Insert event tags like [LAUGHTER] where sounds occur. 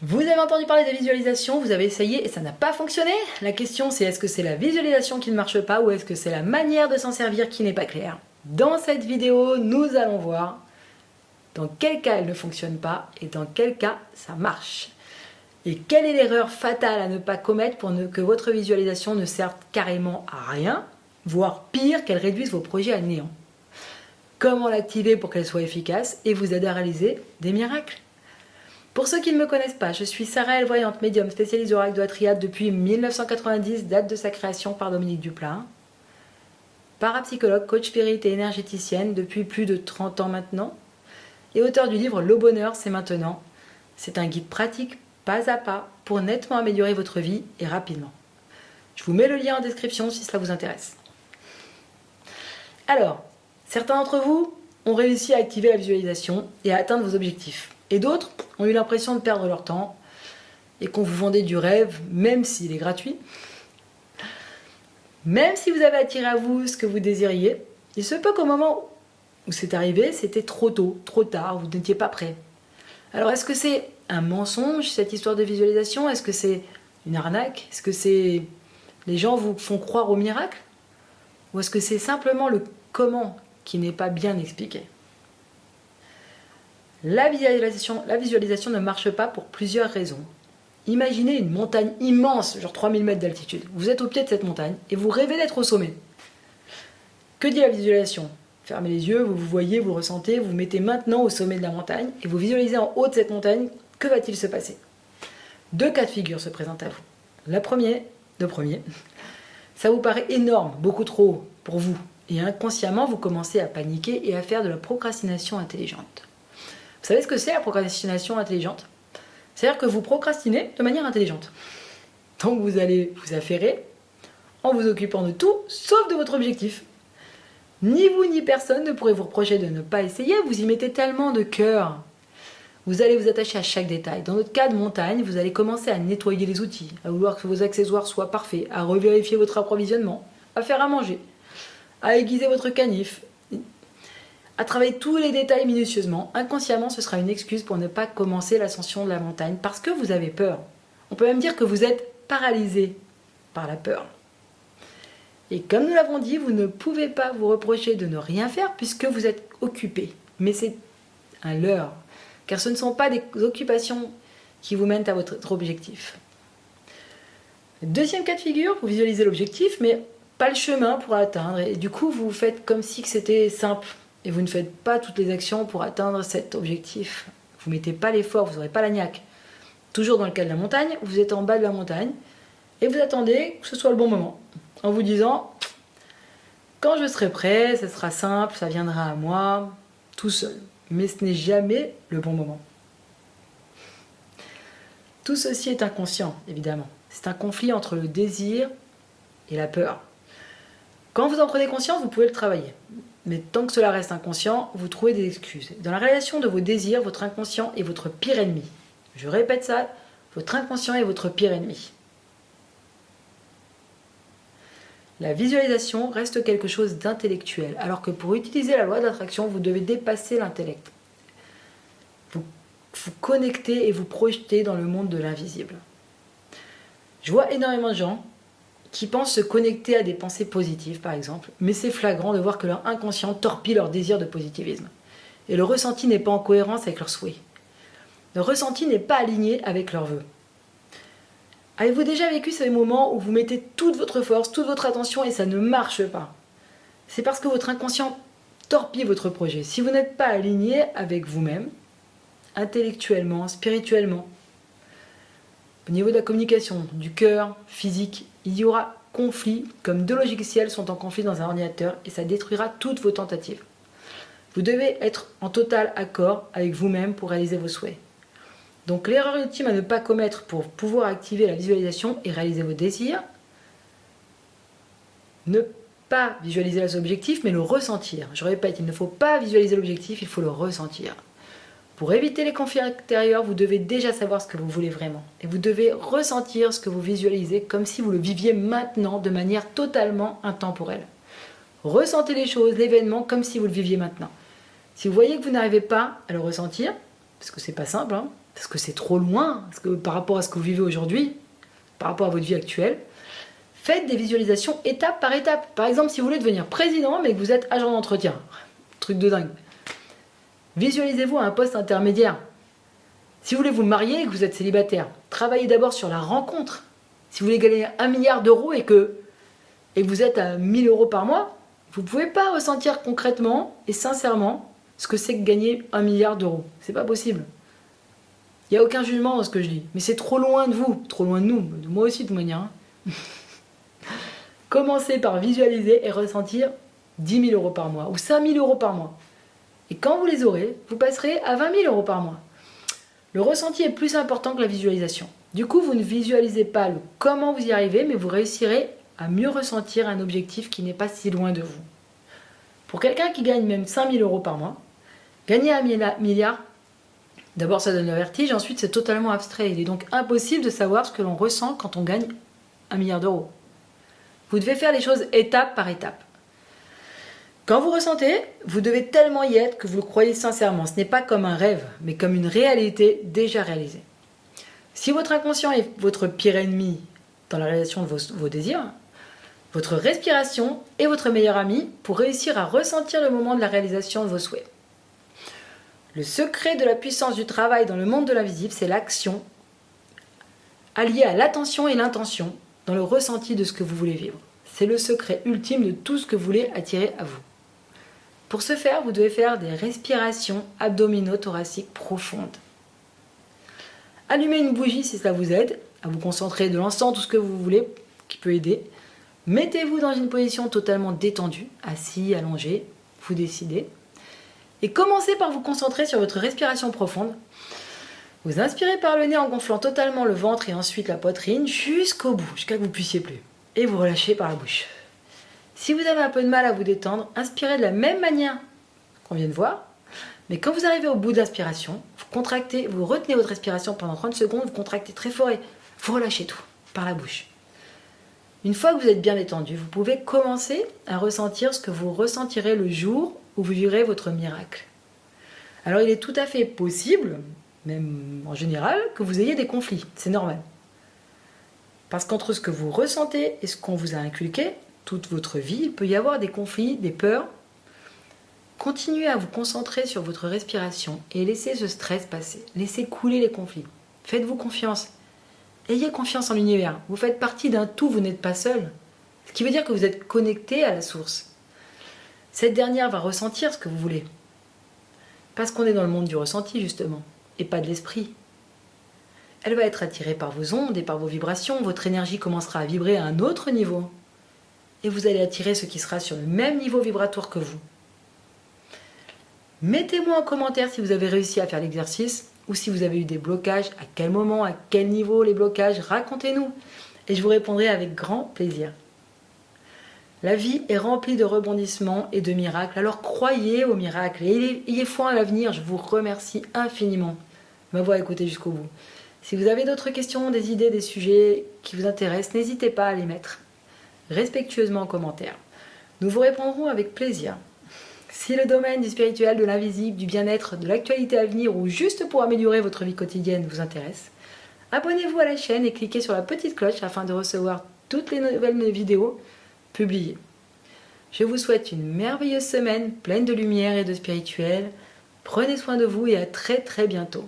Vous avez entendu parler des visualisations, vous avez essayé et ça n'a pas fonctionné La question c'est est-ce que c'est la visualisation qui ne marche pas ou est-ce que c'est la manière de s'en servir qui n'est pas claire? Dans cette vidéo, nous allons voir dans quel cas elle ne fonctionne pas et dans quel cas ça marche. Et quelle est l'erreur fatale à ne pas commettre pour que votre visualisation ne serve carrément à rien, voire pire, qu'elle réduise vos projets à néant? Comment l'activer pour qu'elle soit efficace et vous aider à réaliser des miracles? Pour ceux qui ne me connaissent pas, je suis Sarah Voyante, médium spécialiste oracle de la depuis 1990, date de sa création par Dominique Duplain. Parapsychologue, coach spirit et énergéticienne depuis plus de 30 ans maintenant. Et auteur du livre Le bonheur, c'est maintenant. C'est un guide pratique, pas à pas, pour nettement améliorer votre vie et rapidement. Je vous mets le lien en description si cela vous intéresse. Alors, certains d'entre vous ont réussi à activer la visualisation et à atteindre vos objectifs. Et d'autres ont eu l'impression de perdre leur temps et qu'on vous vendait du rêve, même s'il est gratuit. Même si vous avez attiré à vous ce que vous désiriez, il se peut qu'au moment où c'est arrivé, c'était trop tôt, trop tard, vous n'étiez pas prêt. Alors est-ce que c'est un mensonge, cette histoire de visualisation? Est-ce que c'est une arnaque? Est-ce que c'est les gens vous font croire au miracle? Ou est-ce que c'est simplement le comment qui n'est pas bien expliqué? La visualisation, ne marche pas pour plusieurs raisons. Imaginez une montagne immense, genre 3000 mètres d'altitude. Vous êtes au pied de cette montagne et vous rêvez d'être au sommet. Que dit la visualisation? Fermez les yeux, vous vous voyez, vous ressentez, vous vous mettez maintenant au sommet de la montagne et vous visualisez en haut de cette montagne, que va-t-il se passer? Deux cas de figure se présentent à vous. La première, le premier, [LAUGHS] ça vous paraît énorme, beaucoup trop pour vous, et inconsciemment vous commencez à paniquer et à faire de la procrastination intelligente. Vous savez ce que c'est la procrastination intelligente? C'est-à-dire que vous procrastinez de manière intelligente. Donc vous allez vous affairer en vous occupant de tout, sauf de votre objectif. Ni vous ni personne ne pourrez vous reprocher de ne pas essayer, vous y mettez tellement de cœur. Vous allez vous attacher à chaque détail. Dans notre cas de montagne, vous allez commencer à nettoyer les outils, à vouloir que vos accessoires soient parfaits, à revérifier votre approvisionnement, à faire à manger, à aiguiser votre canif, à travailler tous les détails minutieusement, inconsciemment ce sera une excuse pour ne pas commencer l'ascension de la montagne parce que vous avez peur. On peut même dire que vous êtes paralysé par la peur. Et comme nous l'avons dit, vous ne pouvez pas vous reprocher de ne rien faire puisque vous êtes occupé. Mais c'est un leurre, car ce ne sont pas des occupations qui vous mènent à votre objectif. Deuxième cas de figure, vous visualisez l'objectif, mais pas le chemin pour atteindre. Et du coup, vous faites comme si c'était simple et vous ne faites pas toutes les actions pour atteindre cet objectif. Vous ne mettez pas l'effort, vous n'aurez pas la niaque. Toujours dans le cas de la montagne, vous êtes en bas de la montagne et vous attendez que ce soit le bon moment. En vous disant, quand je serai prêt, ça sera simple, ça viendra à moi, tout seul. Mais ce n'est jamais le bon moment. Tout ceci est inconscient, évidemment. C'est un conflit entre le désir et la peur. Quand vous en prenez conscience, vous pouvez le travailler. Mais tant que cela reste inconscient, vous trouvez des excuses. Dans la réalisation de vos désirs, votre inconscient est votre pire ennemi. Je répète ça, votre inconscient est votre pire ennemi. La visualisation reste quelque chose d'intellectuel, alors que pour utiliser la loi d'attraction, vous devez dépasser l'intellect. Vous vous connectez et vous projetez dans le monde de l'invisible. Je vois énormément de gens qui pensent se connecter à des pensées positives, par exemple, mais c'est flagrant de voir que leur inconscient torpille leur désir de positivisme. Et le ressenti n'est pas en cohérence avec leurs souhaits. Le ressenti n'est pas aligné avec leurs vœux. Avez-vous déjà vécu ces moments où vous mettez toute votre force, toute votre attention et ça ne marche pas? C'est parce que votre inconscient torpille votre projet. Si vous n'êtes pas aligné avec vous-même, intellectuellement, spirituellement, au niveau de la communication, du cœur, physique, il y aura conflit, comme deux logiciels sont en conflit dans un ordinateur, et ça détruira toutes vos tentatives. Vous devez être en total accord avec vous-même pour réaliser vos souhaits. Donc l'erreur ultime à ne pas commettre pour pouvoir activer la visualisation et réaliser vos désirs, ne pas visualiser les objectifs, mais le ressentir. Je répète, il ne faut pas visualiser l'objectif, il faut le ressentir. Pour éviter les conflits intérieurs, vous devez déjà savoir ce que vous voulez vraiment. Et vous devez ressentir ce que vous visualisez comme si vous le viviez maintenant de manière totalement intemporelle. Ressentez les choses, l'événement, comme si vous le viviez maintenant. Si vous voyez que vous n'arrivez pas à le ressentir, parce que c'est pas simple, hein, parce que c'est trop loin, par rapport à ce que vous vivez aujourd'hui, par rapport à votre vie actuelle, faites des visualisations étape par étape. Par exemple, si vous voulez devenir président, mais que vous êtes agent d'entretien, truc de dingue, visualisez-vous à un poste intermédiaire. Si vous voulez vous marier et que vous êtes célibataire, travaillez d'abord sur la rencontre. Si vous voulez gagner un milliard d'euros et que, vous êtes à 1000 euros par mois, vous ne pouvez pas ressentir concrètement et sincèrement ce que c'est que gagner un milliard d'euros. C'est pas possible. Il n'y a aucun jugement dans ce que je dis. Mais c'est trop loin de vous, trop loin de nous, de moi aussi de manière. Hein. [LAUGHS] Commencez par visualiser et ressentir 10 000 euros par mois ou 5 000 euros par mois. Et quand vous les aurez, vous passerez à 20 000 euros par mois. Le ressenti est plus important que la visualisation. Du coup, vous ne visualisez pas le comment vous y arrivez, mais vous réussirez à mieux ressentir un objectif qui n'est pas si loin de vous. Pour quelqu'un qui gagne même 5 000 euros par mois, gagner un milliard, d'abord ça donne le vertige, ensuite c'est totalement abstrait. Il est donc impossible de savoir ce que l'on ressent quand on gagne un milliard d'euros. Vous devez faire les choses étape par étape. Quand vous ressentez, vous devez tellement y être que vous le croyez sincèrement. Ce n'est pas comme un rêve, mais comme une réalité déjà réalisée. Si votre inconscient est votre pire ennemi dans la réalisation de vos, désirs, votre respiration est votre meilleur ami pour réussir à ressentir le moment de la réalisation de vos souhaits. Le secret de la puissance du travail dans le monde de l'invisible, c'est l'action alliée à l'attention et l'intention dans le ressenti de ce que vous voulez vivre. C'est le secret ultime de tout ce que vous voulez attirer à vous. Pour ce faire, vous devez faire des respirations abdominaux-thoraciques profondes. Allumez une bougie si cela vous aide à vous concentrer de l'encens, tout ce que vous voulez qui peut aider. Mettez-vous dans une position totalement détendue, assis, allongé, vous décidez. Et commencez par vous concentrer sur votre respiration profonde. Vous inspirez par le nez en gonflant totalement le ventre et ensuite la poitrine jusqu'au bout, jusqu'à que vous puissiez plus. Et vous relâchez par la bouche. Si vous avez un peu de mal à vous détendre, inspirez de la même manière qu'on vient de voir. Mais quand vous arrivez au bout de l'inspiration, vous contractez, vous retenez votre respiration pendant 30 secondes, vous contractez très fort et vous relâchez tout par la bouche. Une fois que vous êtes bien détendu, vous pouvez commencer à ressentir ce que vous ressentirez le jour où vous vivrez votre miracle. Alors il est tout à fait possible, même en général, que vous ayez des conflits. C'est normal. Parce qu'entre ce que vous ressentez et ce qu'on vous a inculqué, toute votre vie, il peut y avoir des conflits, des peurs. Continuez à vous concentrer sur votre respiration et laissez ce stress passer. Laissez couler les conflits. Faites-vous confiance. Ayez confiance en l'univers. Vous faites partie d'un tout, vous n'êtes pas seul. Ce qui veut dire que vous êtes connecté à la source. Cette dernière va ressentir ce que vous voulez. Parce qu'on est dans le monde du ressenti, justement, et pas de l'esprit. Elle va être attirée par vos ondes et par vos vibrations. Votre énergie commencera à vibrer à un autre niveau et vous allez attirer ce qui sera sur le même niveau vibratoire que vous. Mettez-moi en commentaire si vous avez réussi à faire l'exercice ou si vous avez eu des blocages, à quel moment, à quel niveau les blocages, racontez-nous et je vous répondrai avec grand plaisir. La vie est remplie de rebondissements et de miracles, alors croyez aux miracles et ayez foi à l'avenir, je vous remercie infiniment de m'avoir écouté jusqu'au bout. Si vous avez d'autres questions, des idées, des sujets qui vous intéressent, n'hésitez pas à les mettre respectueusement en commentaire. Nous vous répondrons avec plaisir. Si le domaine du spirituel, de l'invisible, du bien-être, de l'actualité à venir ou juste pour améliorer votre vie quotidienne vous intéresse, abonnez-vous à la chaîne et cliquez sur la petite cloche afin de recevoir toutes les nouvelles vidéos publiées. Je vous souhaite une merveilleuse semaine pleine de lumière et de spirituel. Prenez soin de vous et à très très bientôt.